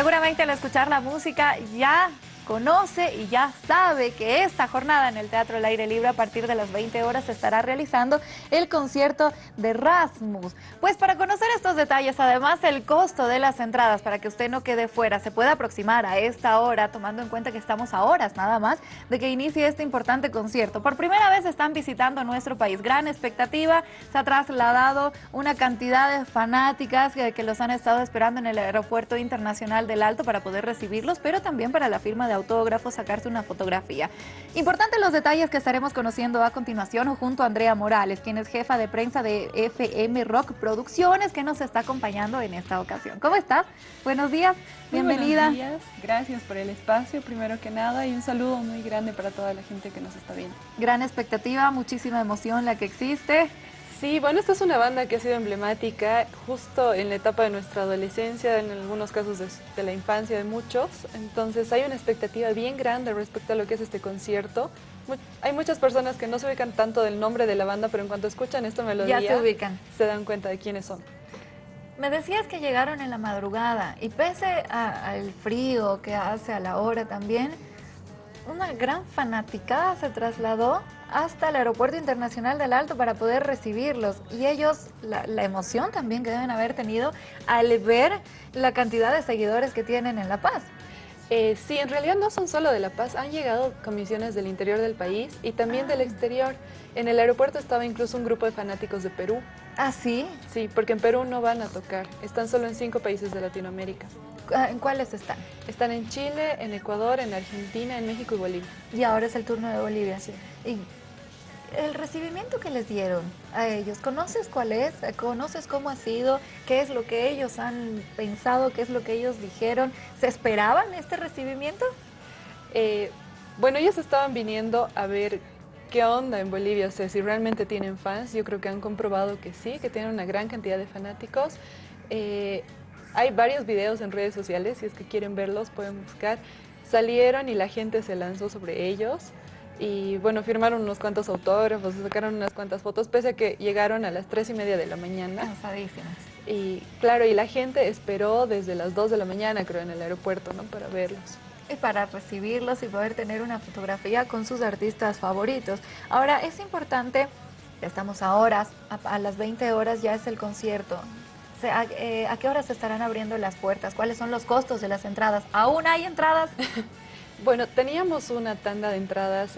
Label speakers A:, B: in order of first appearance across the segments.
A: Seguramente al escuchar la música ya conoce y ya sabe que esta jornada en el Teatro al Aire Libre a partir de las 20 horas se estará realizando el concierto de Rasmus. Pues para conocer estos detalles, además el costo de las entradas para que usted no quede fuera, se puede aproximar a esta hora, tomando en cuenta que estamos a horas nada más de que inicie este importante concierto. Por primera vez están visitando nuestro país, gran expectativa, se ha trasladado una cantidad de fanáticas que, los han estado esperando en el Aeropuerto Internacional del Alto para poder recibirlos, pero también para la firma de autógrafo, sacarse una fotografía. Importante los detalles que estaremos conociendo a continuación junto a Andrea Morales, quien es jefa de prensa de FM Rock Producciones, que nos está acompañando en esta ocasión. ¿Cómo estás? Buenos días, bienvenida.
B: buenos días, gracias por el espacio, primero que nada, y un saludo muy grande para toda la gente que nos está viendo.
A: Gran expectativa, muchísima emoción la que existe.
B: Sí, bueno, esta es una banda que ha sido emblemática justo en la etapa de nuestra adolescencia, en algunos casos de, la infancia de muchos. Entonces hay una expectativa bien grande respecto a lo que es este concierto. hay muchas personas que no se ubican tanto del nombre de la banda, pero en cuanto escuchan esta melodía,
A: ya se ubican.
B: Se dan cuenta de quiénes son.
A: Me decías que llegaron en la madrugada y pese al frío que hace a la hora también, una gran fanaticada se trasladó hasta el Aeropuerto Internacional del Alto para poder recibirlos. Y ellos, la, emoción también que deben haber tenido al ver la cantidad de seguidores que tienen en La Paz.
B: Eh, sí, en realidad no son solo de La Paz, han llegado comisiones del interior del país y también del ah. exterior. En el aeropuerto estaba incluso un grupo de fanáticos de Perú.
A: ¿Ah, sí?
B: Sí, porque en Perú no van a tocar, están solo en cinco países de Latinoamérica.
A: Ah, ¿En cuáles están?
B: Están en Chile, en Ecuador, en Argentina, en México y Bolivia.
A: Y ahora es el turno de Bolivia. Sí. ¿Y el recibimiento que les dieron a ellos, ¿conoces cuál es? ¿Conoces cómo ha sido? ¿Qué es lo que ellos han pensado? ¿Qué es lo que ellos dijeron? ¿Se esperaban este recibimiento?
B: Eh, bueno, ellos estaban viniendo a ver qué onda en Bolivia, o sea, si realmente tienen fans. Yo creo que han comprobado que sí, que tienen una gran cantidad de fanáticos. Eh, hay varios videos en redes sociales, si es que quieren verlos pueden buscar. Salieron y la gente se lanzó sobre ellos y bueno, firmaron unos cuantos autógrafos, sacaron unas cuantas fotos, pese a que llegaron a las tres y media de la mañana.
A: Cansadísimas.
B: Y claro, y la gente esperó desde las dos de la mañana, creo, en el aeropuerto, ¿no? Para verlos.
A: Y para recibirlos y poder tener una fotografía con sus artistas favoritos. Ahora, es importante, ya estamos a horas, a, las 20 horas ya es el concierto. ¿A, eh, ¿A qué horas se estarán abriendo las puertas? ¿Cuáles son los costos de las entradas? ¿Aún hay entradas?
B: Bueno, teníamos una tanda de entradas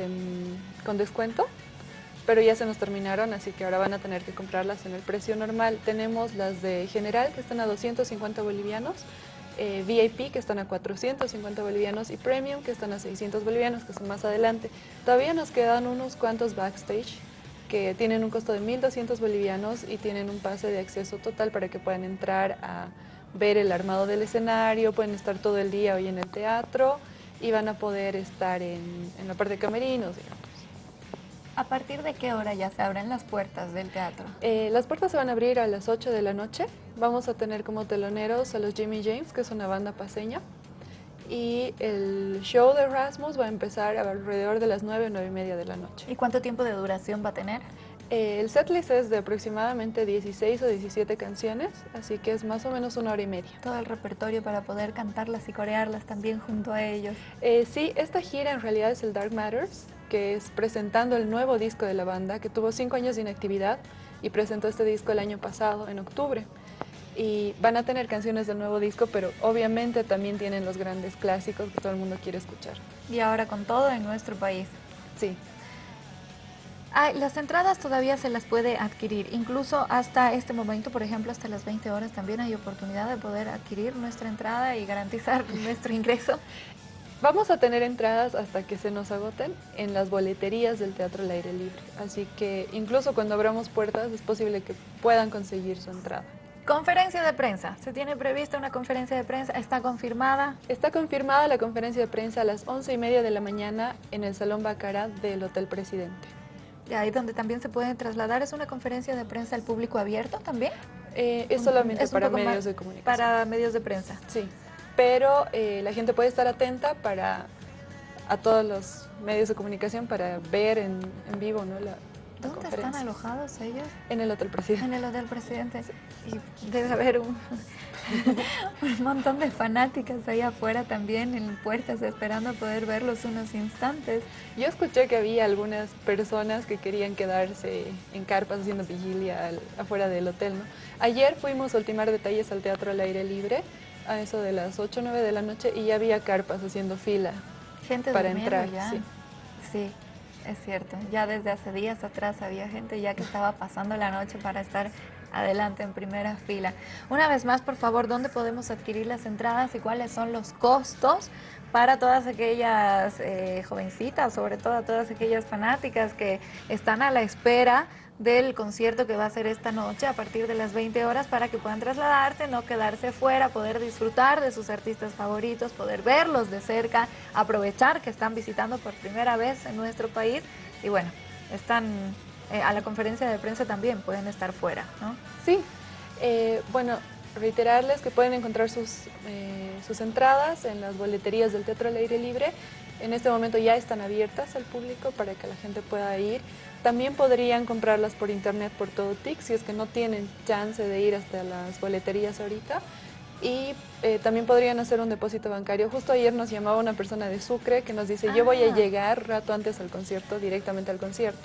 B: con descuento, pero ya se nos terminaron, así que ahora van a tener que comprarlas en el precio normal. Tenemos las de general, que están a 250 bolivianos, eh, VIP, que están a 450 bolivianos, y Premium, que están a 600 bolivianos, que son más adelante. Todavía nos quedan unos cuantos backstage, que tienen un costo de 1.200 bolivianos y tienen un pase de acceso total para que puedan entrar a ver el armado del escenario, pueden estar todo el día hoy en el teatro, y van a poder estar en, la parte de camerinos, digamos.
A: ¿A partir de qué hora ya se abren las puertas del teatro?
B: Eh, las puertas se van a abrir a las 8 de la noche. Vamos a tener como teloneros a los Jimmy James, que es una banda paseña. Y el show de Rasmus va a empezar alrededor de las 9, 9 y media de la noche.
A: ¿Y cuánto tiempo de duración va a tener?
B: Eh, el setlist es de aproximadamente 16 o 17 canciones, así que es más o menos una hora y media.
A: Todo el repertorio para poder cantarlas y corearlas también junto a ellos.
B: Eh, sí, esta gira en realidad es el Dark Matters, que es presentando el nuevo disco de la banda, que tuvo cinco años de inactividad y presentó este disco el año pasado, en octubre. Y van a tener canciones del nuevo disco, pero obviamente también tienen los grandes clásicos que todo el mundo quiere escuchar.
A: Y ahora con todo en nuestro país.
B: Sí
A: las entradas todavía se las puede adquirir, incluso hasta este momento, por ejemplo, hasta las 20 horas también hay oportunidad de poder adquirir nuestra entrada y garantizar nuestro ingreso.
B: Vamos a tener entradas hasta que se nos agoten en las boleterías del Teatro al Aire Libre, así que incluso cuando abramos puertas es posible que puedan conseguir su entrada.
A: Conferencia de prensa. ¿Se tiene prevista una conferencia de prensa? ¿Está confirmada?
B: Está confirmada la conferencia de prensa a las 11 y media de la mañana en el Salón Bacará del Hotel Presidente
A: ahí donde también se pueden trasladar. ¿Es una conferencia de prensa al público abierto también?
B: Eh, es solamente para medios de comunicación.
A: Para medios de prensa.
B: Sí, pero eh, la gente puede estar atenta para a todos los medios de comunicación para ver en, vivo ¿no?
A: ¿Dónde están alojados ellos?
B: En el Hotel Presidente.
A: En el Hotel Presidente. Y debe haber un, un montón de fanáticas ahí afuera también en puertas esperando poder verlos unos instantes.
B: Yo escuché que había algunas personas que querían quedarse en carpas haciendo vigilia afuera del hotel. ¿no? Ayer fuimos a ultimar detalles al Teatro al Aire Libre a eso de las 8 o 9 de la noche y ya había carpas haciendo fila
A: Gente
B: para entrar.
A: Ya.
B: Sí.
A: sí. Es cierto, ya desde hace días atrás había gente ya que estaba pasando la noche para estar adelante en primera fila. Una vez más, por favor, ¿dónde podemos adquirir las entradas y cuáles son los costos para todas aquellas eh, jovencitas, sobre todo todas aquellas fanáticas que están a la espera del concierto que va a ser esta noche a partir de las 20 horas para que puedan trasladarse, no quedarse fuera, poder disfrutar de sus artistas favoritos, poder verlos de cerca, aprovechar que están visitando por primera vez en nuestro país y bueno, están eh, a la conferencia de prensa también, pueden estar fuera, ¿no?
B: Sí, eh, bueno, reiterarles que pueden encontrar sus, eh, sus entradas en las boleterías del Teatro al Aire Libre. En este momento ya están abiertas al público para que la gente pueda ir. También podrían comprarlas por internet por todo TIC si es que no tienen chance de ir hasta las boleterías ahorita. Y eh, también podrían hacer un depósito bancario. Justo ayer nos llamaba una persona de Sucre que nos dice, yo voy a
A: Ah.
B: llegar rato antes al concierto, directamente al concierto.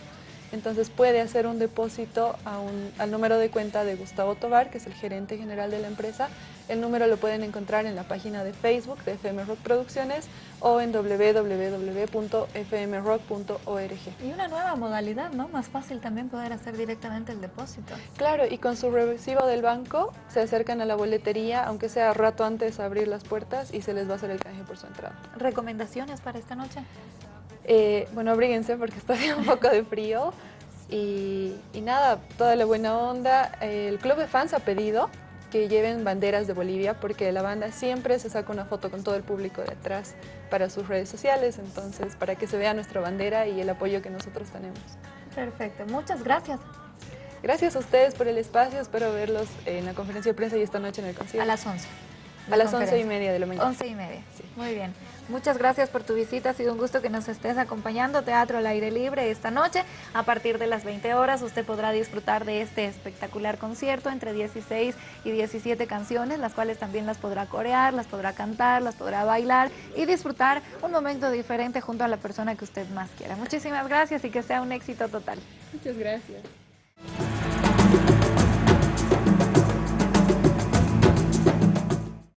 B: Entonces puede hacer un depósito a un- al número de cuenta de Gustavo Tobar, que es el gerente general de la empresa. El número lo pueden encontrar en la página de Facebook de FM Rock Producciones o en www.fmrock.org.
A: Y una nueva modalidad, ¿no? Más fácil también poder hacer directamente el depósito.
B: Claro, y con su recibo del banco se acercan a la boletería, aunque sea rato antes de abrir las puertas y se les va a hacer el canje por su entrada.
A: ¿Recomendaciones para esta noche?
B: Eh, bueno, abríguense porque está haciendo un poco de frío. Y, y nada, toda la buena onda. El club de fans ha pedido que lleven banderas de Bolivia porque la banda siempre se saca una foto con todo el público de atrás para sus redes sociales, entonces para que se vea nuestra bandera y el apoyo que nosotros tenemos.
A: Perfecto, muchas gracias.
B: Gracias a ustedes por el espacio, espero verlos en la conferencia de prensa y esta noche en el concierto.
A: A las 11.
B: A las once y media de la mañana.
A: 11 y media.
B: Sí.
A: Muy bien. Muchas gracias por tu visita. Ha sido un gusto que nos estés acompañando. Teatro al aire libre esta noche. A partir de las 20 horas usted podrá disfrutar de este espectacular concierto entre 16 y 17 canciones, las cuales también las podrá corear, las podrá cantar, las podrá bailar y disfrutar un momento diferente junto a la persona que usted más quiera. Muchísimas gracias y que sea un éxito total.
B: Muchas gracias.